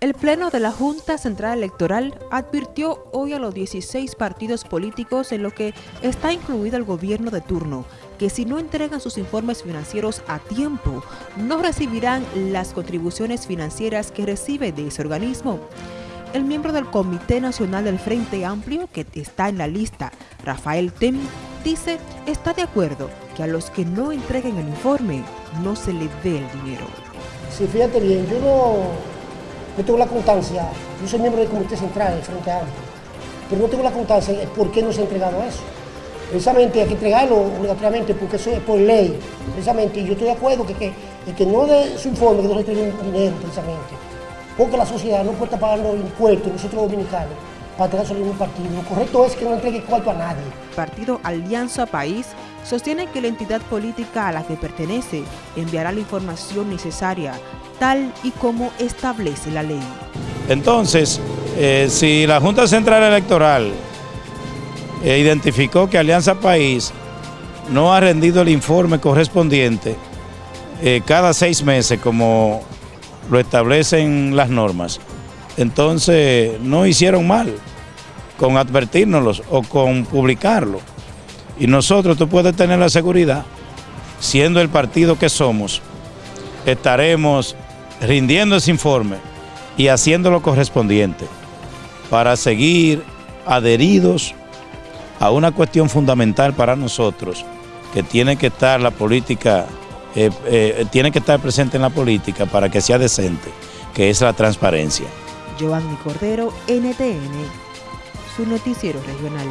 El Pleno de la Junta Central Electoral advirtió hoy a los 16 partidos políticos en lo que está incluido el gobierno de turno que si no entregan sus informes financieros a tiempo, no recibirán las contribuciones financieras que recibe de ese organismo. El miembro del Comité Nacional del Frente Amplio, que está en la lista, Rafael Tem, dice está de acuerdo que a los que no entreguen el informe no se les dé el dinero. Sí, fíjate bien, yo no yo tengo la constancia, yo soy miembro del Comité Central del Frente Amplio, pero no tengo la constancia de por qué no se ha entregado eso. Precisamente hay que entregarlo obligatoriamente porque eso es por ley, precisamente, y yo estoy de acuerdo que, que el que no dé su informe, que no entregue dinero, precisamente, porque la sociedad no puede estar pagando impuestos, nosotros dominicanos, para tener solo un partido. Lo correcto es que no entregue cuarto a nadie. Partido Alianza País sostiene que la entidad política a la que pertenece enviará la información necesaria, tal y como establece la ley. Entonces, eh, si la Junta Central Electoral eh, identificó que Alianza País no ha rendido el informe correspondiente eh, cada seis meses como lo establecen las normas, entonces no hicieron mal con advertirnos o con publicarlo. Y nosotros, tú puedes tener la seguridad, siendo el partido que somos, estaremos rindiendo ese informe y haciendo lo correspondiente para seguir adheridos a una cuestión fundamental para nosotros, que tiene que estar la política, eh, eh, tiene que estar presente en la política para que sea decente, que es la transparencia. Giovanni Cordero, NTN, su noticiero regional.